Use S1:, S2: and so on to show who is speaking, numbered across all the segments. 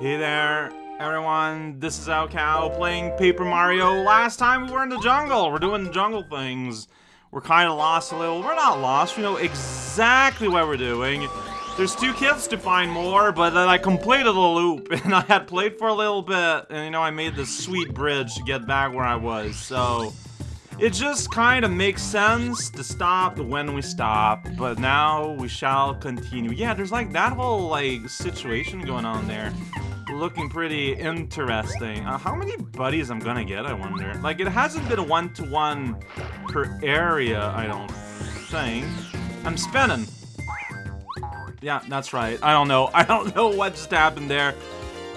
S1: Hey there, everyone. This is raocow playing Paper Mario. Last time we were in the jungle. We're doing jungle things. We're kind of lost a little. We're not lost. We know exactly what we're doing. There's two kids to find more, but then I completed the loop, and I had played for a little bit, and you know, I made this sweet bridge to get back where I was, so... It just kind of makes sense to stop when we stop, but now we shall continue. Yeah, there's like that whole like situation going on there. Looking pretty interesting. Uh, how many buddies I'm gonna get, I wonder? Like, it hasn't been a one-to-one -one per area, I don't think. I'm spinning. Yeah, that's right. I don't know. I don't know what just happened there.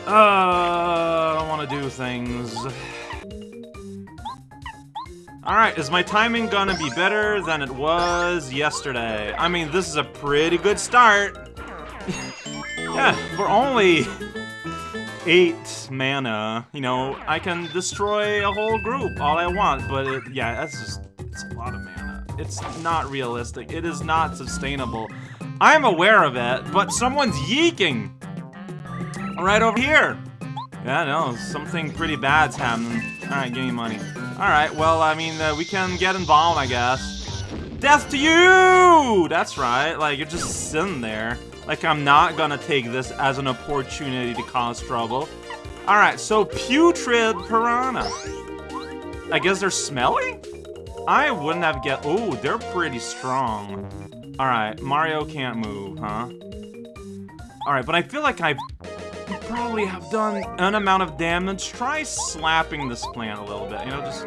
S1: Uh, I don't want to do things. Alright, is my timing gonna be better than it was yesterday? I mean, this is a pretty good start. yeah, for only 8 mana, you know, I can destroy a whole group all I want, but it, yeah, that's just, it's a lot of mana. It's not realistic. It is not sustainable. I'm aware of it, but someone's yeeking! Right over here! Yeah, no, something pretty bad's happening. Alright, give me money. Alright, well, I mean, uh, we can get involved, I guess. Death to you! That's right, like, you're just sitting there. Like, I'm not gonna take this as an opportunity to cause trouble. Alright, so putrid piranha. I guess they're smelly? I wouldn't have get- oh, they're pretty strong. Alright, Mario can't move, huh? Alright, but I feel like I've probably have done an amount of damage. Try slapping this plant a little bit, you know, just...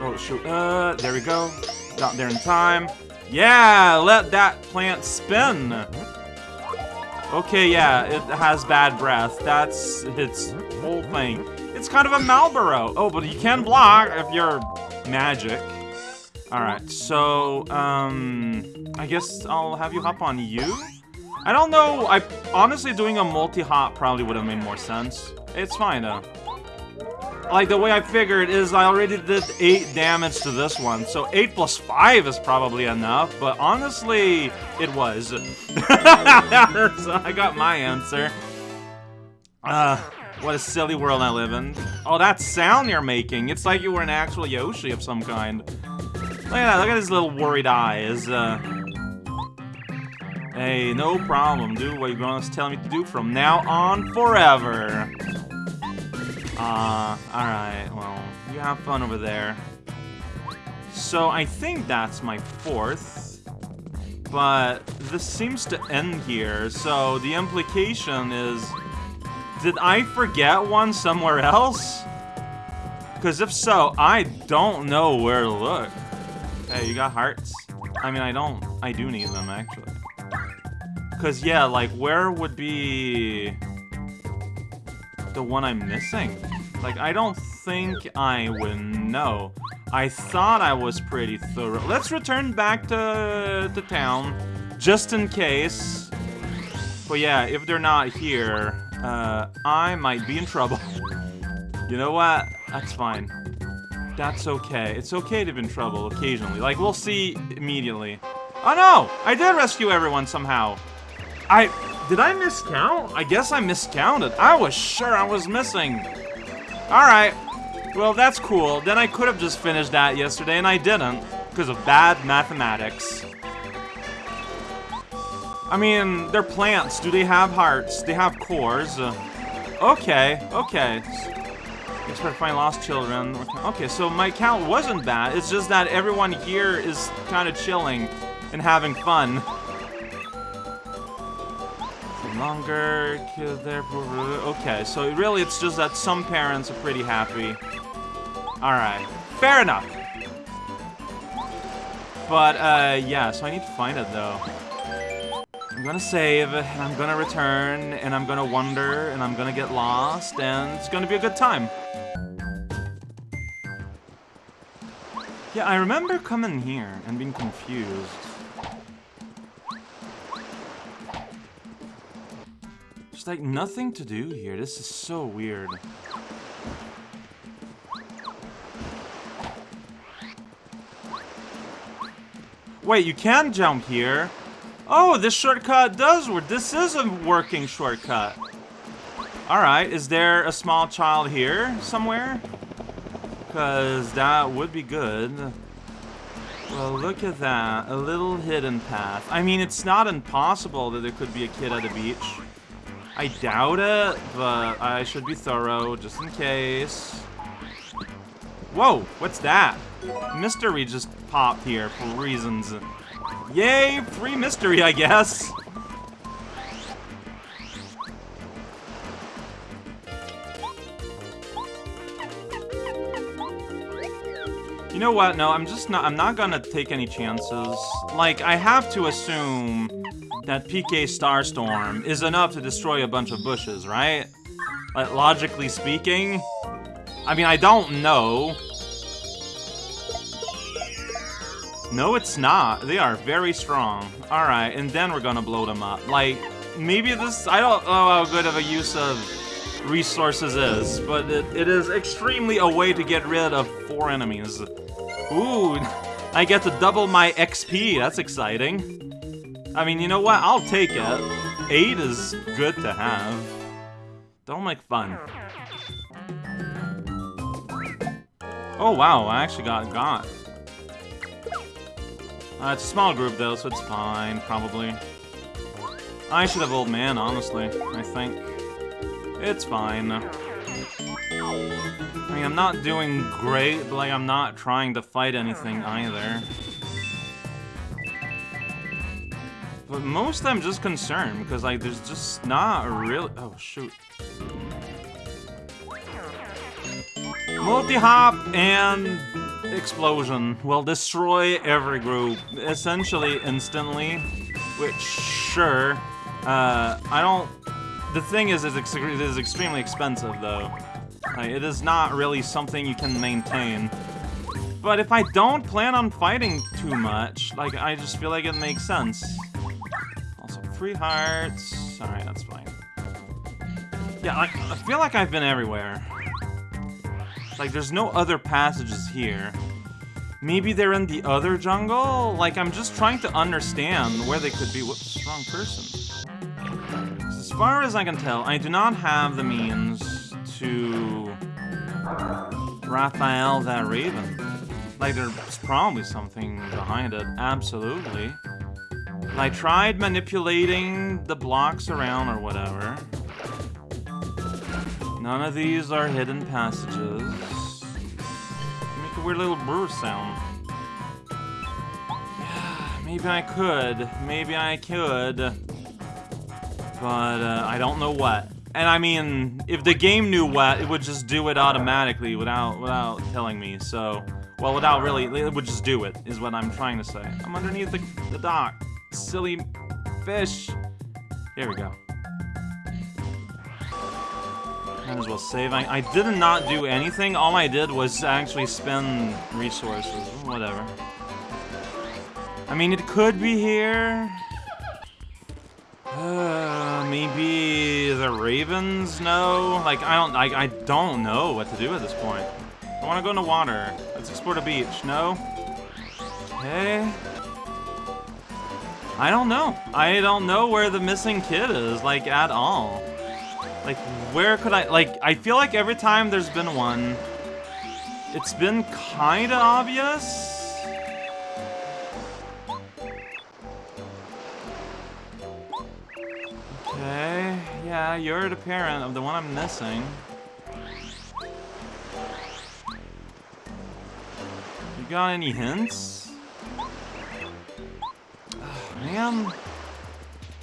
S1: Oh, shoot. Uh, there we go. Got there in time. Yeah, let that plant spin. Okay, yeah, it has bad breath. That's its whole thing. It's kind of a Malboro. Oh, but you can block if you're magic. Alright, so, um... I guess I'll have you hop on you? I don't know, I honestly doing a multi-hop probably would have made more sense. It's fine though. Like, the way I figured is I already did 8 damage to this one, so 8 plus 5 is probably enough, but honestly, it was. so I got my answer. Uh, what a silly world I live in. Oh, that sound you're making. It's like you were an actual Yoshi of some kind. Look at that, look at his little worried eyes. Uh, Hey, no problem. Do what you're gonna tell me to do from now on forever. Uh, alright, well, you have fun over there. So I think that's my fourth. But this seems to end here, so the implication is... Did I forget one somewhere else? Because if so, I don't know where to look. Hey, you got hearts? I mean, I don't... I do need them, actually. Because, yeah, like, where would be the one I'm missing? Like, I don't think I would know. I thought I was pretty thorough. Let's return back to, to town, just in case. But yeah, if they're not here, uh, I might be in trouble. you know what? That's fine. That's okay. It's okay to be in trouble occasionally. Like, we'll see immediately. Oh no! I did rescue everyone somehow. I... Did I miscount? I guess I miscounted. I was sure I was missing. Alright. Well, that's cool. Then I could have just finished that yesterday, and I didn't. Because of bad mathematics. I mean, they're plants. Do they have hearts? They have cores. Uh, okay, okay. Expect to find lost children. Okay, so my count wasn't bad. It's just that everyone here is kind of chilling and having fun longer, there. Okay, so really it's just that some parents are pretty happy. Alright, fair enough. But, uh, yeah, so I need to find it, though. I'm gonna save, and I'm gonna return, and I'm gonna wonder, and I'm gonna get lost, and it's gonna be a good time. Yeah, I remember coming here and being confused. Like nothing to do here. This is so weird. Wait, you can jump here? Oh, this shortcut does work. This is a working shortcut. Alright, is there a small child here somewhere? Because that would be good. Well, look at that. A little hidden path. I mean, it's not impossible that there could be a kid at the beach. I doubt it, but I should be thorough just in case. Whoa, what's that? Mystery just popped here for reasons. Yay, free mystery, I guess. You know what? No, I'm just not- I'm not gonna take any chances. Like, I have to assume that PK Starstorm is enough to destroy a bunch of bushes, right? Like, logically speaking? I mean, I don't know. No, it's not. They are very strong. Alright, and then we're gonna blow them up. Like, maybe this- I don't know how good of a use of resources is, but it, it is extremely a way to get rid of four enemies. Ooh, I get to double my XP. That's exciting. I mean, you know what? I'll take it. Eight is good to have. Don't make fun. Oh, wow. I actually got got. Uh, it's a small group, though, so it's fine, probably. I should have Old Man, honestly, I think. It's fine. I mean, I'm not doing great, but like, I'm not trying to fight anything either. But most I'm just concerned, because like, there's just not really- oh shoot. Multi-hop and explosion will destroy every group, essentially instantly, which, sure, uh, I don't... The thing is, it is extremely expensive, though. Like, it is not really something you can maintain. But if I don't plan on fighting too much, like, I just feel like it makes sense. Free hearts. Alright, that's fine. Yeah, like, I feel like I've been everywhere. Like, there's no other passages here. Maybe they're in the other jungle? Like, I'm just trying to understand where they could be. Whoops, wrong person. As far as I can tell, I do not have the means to Raphael that Raven. Like, there's probably something behind it, absolutely. I tried manipulating the blocks around or whatever. None of these are hidden passages. Make a weird little brr sound. Yeah, maybe I could. Maybe I could. But uh, I don't know what. And I mean, if the game knew what, it would just do it automatically without without telling me. So, well, without really, it would just do it, is what I'm trying to say. I'm underneath the, the dock. Silly fish. Here we go. Might as well save. I, I did not do anything. All I did was actually spend resources. Whatever. I mean, it could be here. Uh, maybe the Ravens know? Like, I don't, I, I don't know what to do at this point. I want to go in the water. Let's explore the beach. No? Okay. I don't know. I don't know where the missing kid is, like, at all. Like, where could I, like, I feel like every time there's been one, it's been kinda obvious. Okay, yeah, you're the parent of the one I'm missing. You got any hints? Man.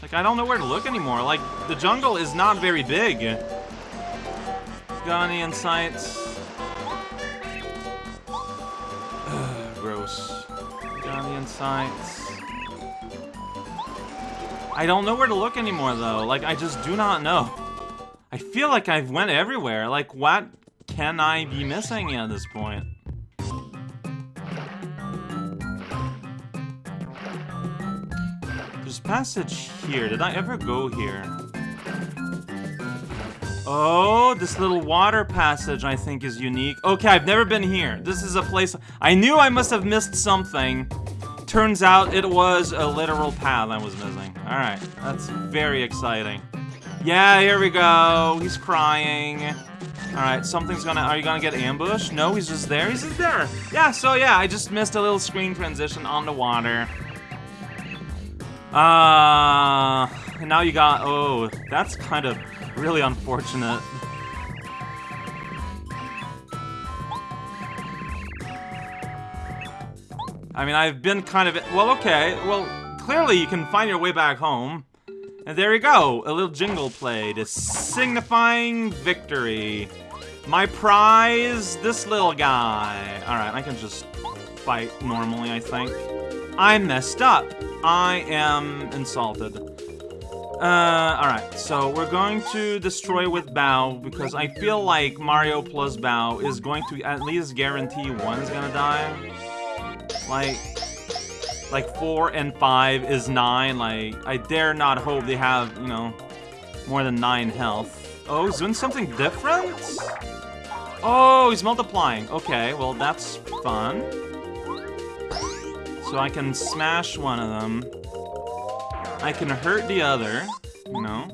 S1: Like, I don't know where to look anymore. Like, the jungle is not very big. Got any insights? Gross. Got any insights? I don't know where to look anymore, though. Like, I just do not know. I feel like I've went everywhere. Like, what can I be missing at this point? Passage here. Did I ever go here? Oh, this little water passage I think is unique. Okay, I've never been here. This is a place... I knew I must have missed something. Turns out it was a literal path I was missing. Alright, that's very exciting. Yeah, here we go. He's crying. Alright, something's gonna- are you gonna get ambushed? No, he's just there? He's just there! Yeah, so yeah, I just missed a little screen transition on the water. Uh, and now you got- oh, that's kind of really unfortunate. I mean, I've been kind of- well, okay, well, clearly you can find your way back home. And there you go, a little jingle played, signifying victory. My prize, this little guy. Alright, I can just fight normally, I think. I messed up. I am insulted. Uh, alright, so we're going to destroy with Bao because I feel like Mario plus Bao is going to at least guarantee one is gonna die. Like, like 4 and 5 is 9. Like, I dare not hope they have, you know, more than 9 health. Oh, he's doing something different? Oh, he's multiplying. Okay, well, that's fun. So I can smash one of them. I can hurt the other, you know.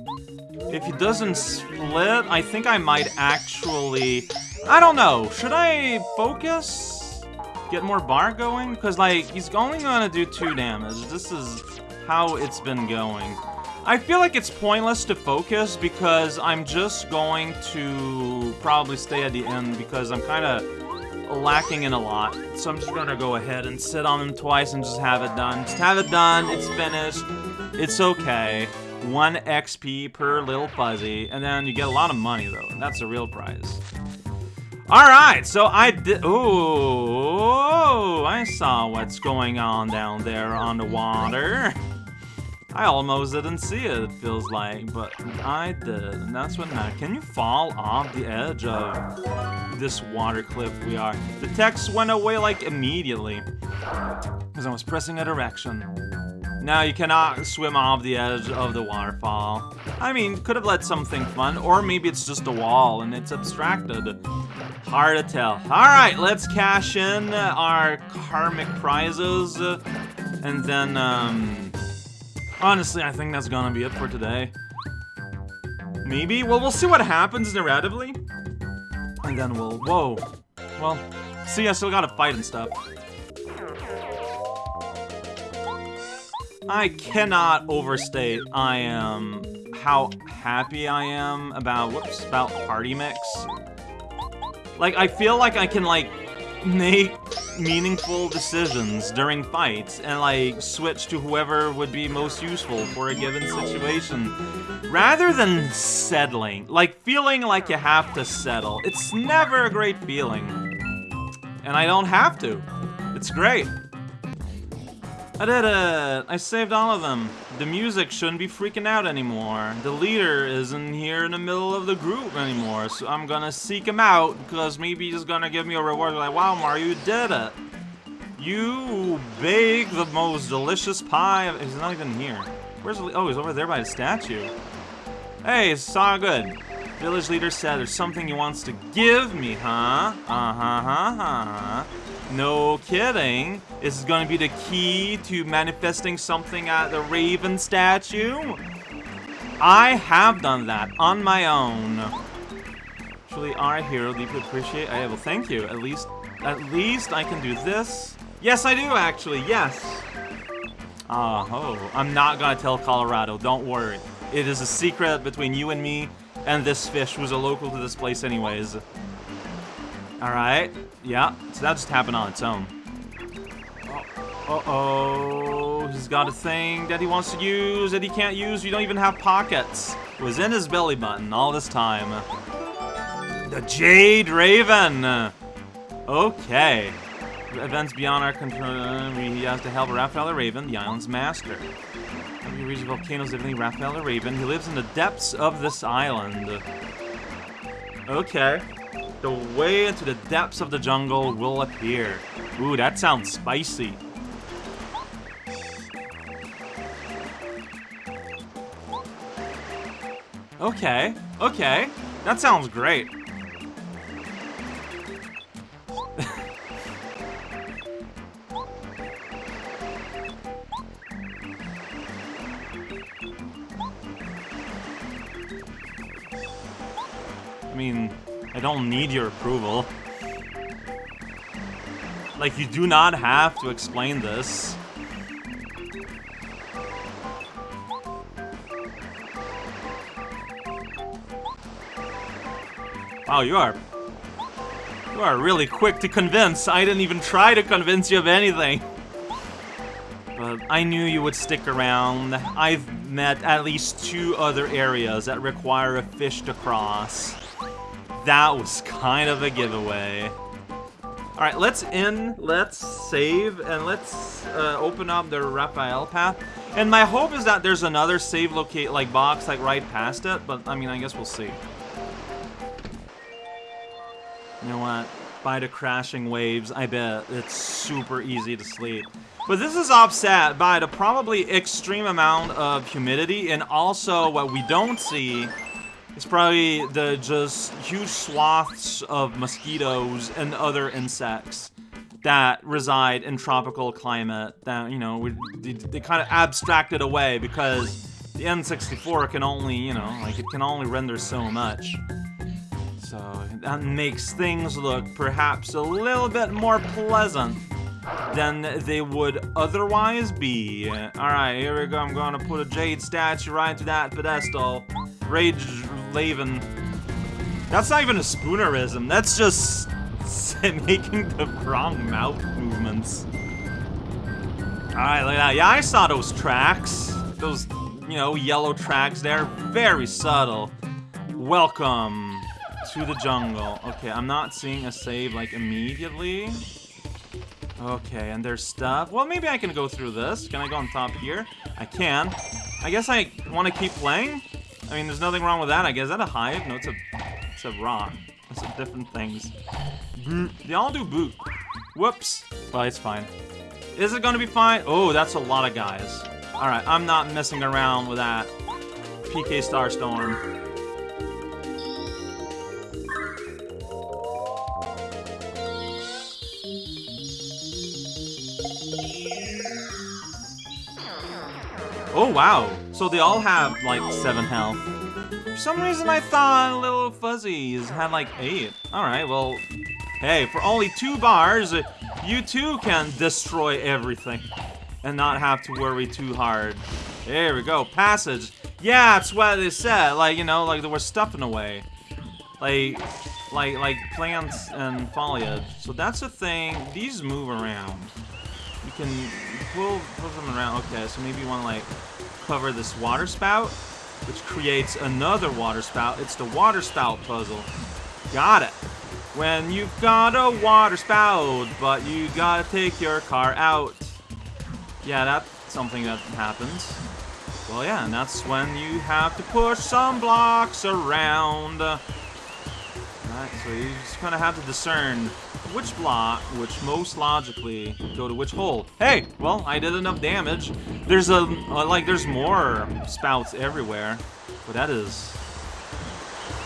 S1: If he doesn't split, I think I might actually... I don't know. Should I focus? get more bar going? Because, like, he's only gonna do two damage. This is how it's been going. I feel like it's pointless to focus because I'm just going to probably stay at the end because I'm kind of lacking in a lot. So I'm just gonna go ahead and sit on them twice and just have it done. Just have it done, it's finished, it's okay. One XP per little fuzzy, and then you get a lot of money though, and that's the real prize. Alright, so I did- Ooh, I saw what's going on down there on the water. I almost didn't see it, it feels like, but I did, and that's what matters. Can you fall off the edge of this water cliff we are? The text went away, like, immediately, because I was pressing a direction. Now you cannot swim off the edge of the waterfall. I mean, could have led something fun, or maybe it's just a wall and it's abstracted. Hard to tell. Alright, let's cash in our karmic prizes, and then, um... Honestly, I think that's gonna be it for today. Maybe? Well, we'll see what happens narratively. And then we'll... Whoa. Well, see, I still gotta fight and stuff. I cannot overstate I am how happy I am about whoops about party mix. Like I feel like I can like make meaningful decisions during fights and like switch to whoever would be most useful for a given situation. Rather than settling like feeling like you have to settle it's never a great feeling. And I don't have to. It's great I did it! I saved all of them. The music shouldn't be freaking out anymore. The leader isn't here in the middle of the group anymore, so I'm gonna seek him out, because maybe he's gonna give me a reward like, wow, Mario, you did it! You bake the most delicious pie He's not even here. Where's the Oh, he's over there by the statue. Hey, it's all good. Village leader said there's something he wants to give me, huh? Uh-huh, huh, huh. No kidding. This is gonna be the key to manifesting something at the Raven statue? I have done that on my own. Truly, our hero deeply appreciate. I will thank you. At least, at least I can do this. Yes, I do actually. Yes. Ah, oh, I'm not gonna tell Kolorado. Don't worry. It is a secret between you and me and this fish who's a local to this place anyways. Alright. Yeah, so that just happened on its own. Uh-oh. He's got a thing that he wants to use that he can't use. You don't even have pockets. It was in his belly button all this time. The Jade Raven! Okay. Events beyond our control. He has to help Raphael the Raven, the island's master. He reaches volcanoes, everything Raphael the Raven. He lives in the depths of this island. Okay. The way into the depths of the jungle will appear. Ooh, that sounds spicy. Okay, okay. That sounds great. I mean, I don't need your approval. Like, you do not have to explain this. Wow, you are... You are really quick to convince. I didn't even try to convince you of anything. But I knew you would stick around. I've met at least two other areas that require a fish to cross. That was kind of a giveaway. Alright, let's in, let's save, and let's uh, open up the Raphael path. And my hope is that there's another save locate, like, box, like, right past it, but, I mean, I guess we'll see. You know what? By the crashing waves, I bet it's super easy to sleep. But this is offset by the probably extreme amount of humidity, and also what we don't see is probably the just huge swaths of mosquitoes and other insects that reside in tropical climate that, you know, we, they, they kind of abstracted away because the N64 can only, you know, like it can only render so much. So that makes things look perhaps a little bit more pleasant than they would otherwise be. Alright, here we go. I'm to put a jade statue right to that pedestal. Rage Laven. That's not even a spoonerism. That's just making the wrong mouth movements. Alright, look at that. Yeah, I saw those tracks. Those, you know, yellow tracks there. Very subtle. Welcome to the jungle. Okay, I'm not seeing a save, like, immediately. Okay, and there's stuff. Well, maybe I can go through this. Can I go on top here? I can. I guess I want to keep playing. I mean, there's nothing wrong with that. I guess. Is that a hive? No, it's a, it's a rock. It's a different things. They all do boot. Whoops. Well, it's fine. Is it going to be fine? Oh, that's a lot of guys. Alright, I'm not messing around with that. PK Starstorm. Oh, wow. So they all have, like, 7 health. For some reason, I thought Little Fuzzies had, like, 8. Alright, well, hey, for only 2 bars, you too can destroy everything. And not have to worry too hard. There we go, passage. Yeah, that's what they said. Like, you know, like they were stuffing away. Like, like, like plants and foliage. So that's the thing. These move around. Can pull, pull them around. Okay, so maybe you want to like cover this water spout, which creates another water spout. It's the water spout puzzle. Got it. When you've got a water spout, but you gotta take your car out. Yeah, that's something that happens. Well, yeah, and that's when you have to push some blocks around. Right, so you just kind of have to discern which block, which most logically go to which hole. Hey, well, I did enough damage. There's a, uh, like, there's more spouts everywhere, but that is,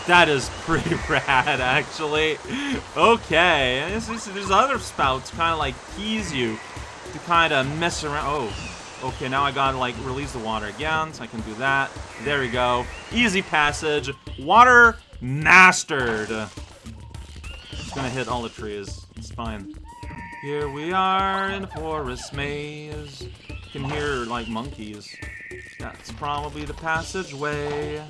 S1: that is pretty rad, actually. Okay, there's other spouts kind of like tease you to kind of mess around. Oh, okay, now I gotta like release the water again, so I can do that. There we go. Easy passage. Water mastered It's gonna hit all the trees. It's fine. Here we are in a forest maze. You can hear, like, monkeys. That's probably the passageway.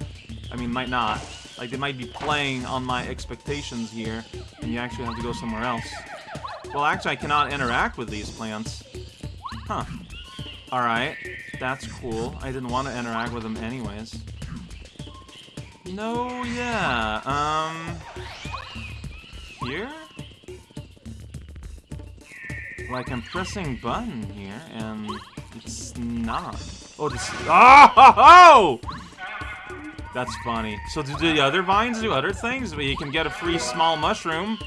S1: I mean, might not. Like, they might be playing on my expectations here, and you actually have to go somewhere else. Well, actually, I cannot interact with these plants. Huh. Alright. That's cool. I didn't want to interact with them anyways. No, yeah. Um here? Like, I'm pressing button here, and it's not. Oh, this- Oh! That's funny. So do the other vines do other things? But you can get a free small mushroom.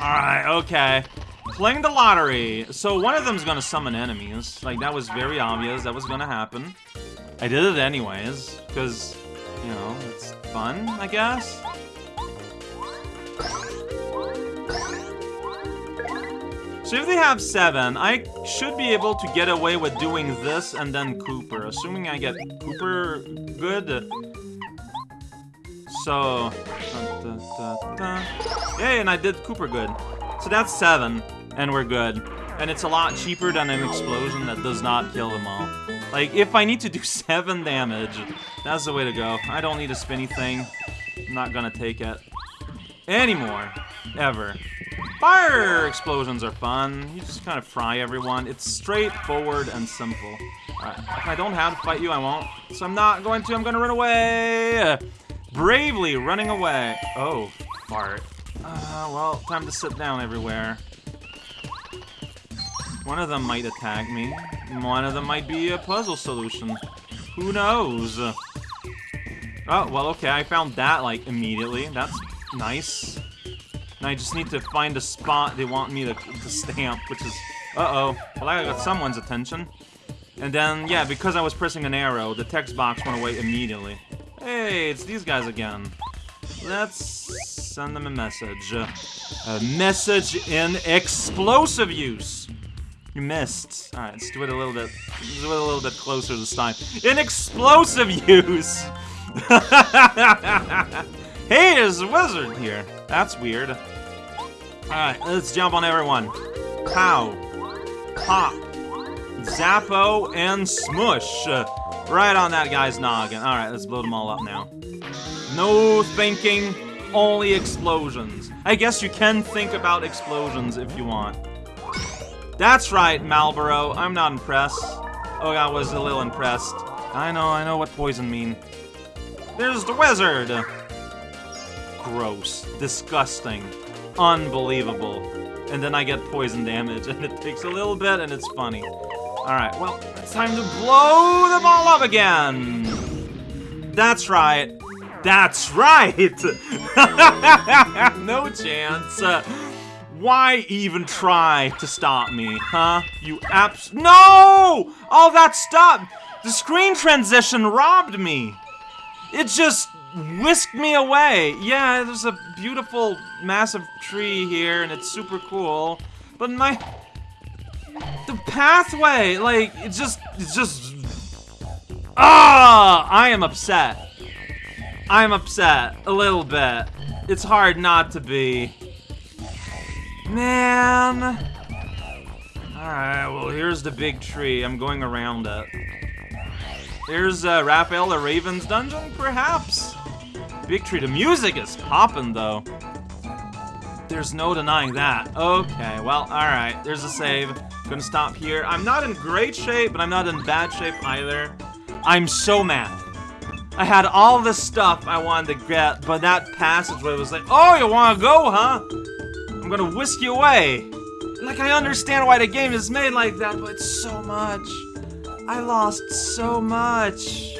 S1: Alright, okay. Playing the lottery. So one of them's gonna summon enemies. Like, that was very obvious. That was gonna happen. I did it anyways, because, you know, it's fun, I guess? So if they have seven, I should be able to get away with doing this and then Kooper, assuming I get Kooper good. So, Yay, and I did Kooper good. So that's seven, and we're good. And it's a lot cheaper than an explosion that does not kill them all. Like, if I need to do seven damage, that's the way to go. I don't need a spinny thing. I'm not gonna take it. Anymore. Ever. Fire explosions are fun. You just kind of fry everyone. It's straightforward and simple. Right. If I don't have to fight you, I won't. So I'm not going to. I'm to run away. Bravely running away. Oh, fart. Uh, well, time to sit down everywhere. One of them might attack me. One of them might be a puzzle solution. Who knows? Oh, well, okay, I found that, like, immediately. That's nice. Now I just need to find a spot they want me to, to stamp, which is... Uh-oh. Well, I got someone's attention. And then, yeah, because I was pressing an arrow, the text box went away immediately. Hey, it's these guys again. Let's send them a message. A message in explosive use. You missed. Alright, let's do it a little bit. Let's do it a little bit closer this time. In explosive use! hey, there's a wizard here. That's weird. Alright, let's jump on everyone. Pow. Pop. Zappo and Smush. Right on that guy's noggin. Alright, let's blow them all up now. No thinking, only explosions. I guess you can think about explosions if you want. That's right, Malboro. I'm not impressed. Oh, I was a little impressed. I know, I know what poison mean. There's the wizard! Gross. Disgusting. Unbelievable. And then I get poison damage, and it takes a little bit, and it's funny. Alright, well, it's time to blow them all up again! That's right. That's right! no chance. Why even try to stop me, huh? You abs- No! All that stuff! The screen transition robbed me! It just whisked me away. Yeah, there's a beautiful, massive tree here, and it's super cool. But my... The pathway, like, it's just... It's just... Ah! I am upset. I'm upset. A little bit. It's hard not to be. Man. Alright, well, here's the big tree. I'm going around it. Here's uh, Raphael the Raven's dungeon, perhaps? Big tree. The music is popping, though. There's no denying that. Okay, well, alright. There's a save. Gonna stop here. I'm not in great shape, but I'm not in bad shape either. I'm so mad. I had all this stuff I wanted to get, but that passageway was like, Oh, you wanna go, huh? Gonna whisk you away. Like, I understand why the game is made like that, but so much. I lost so much.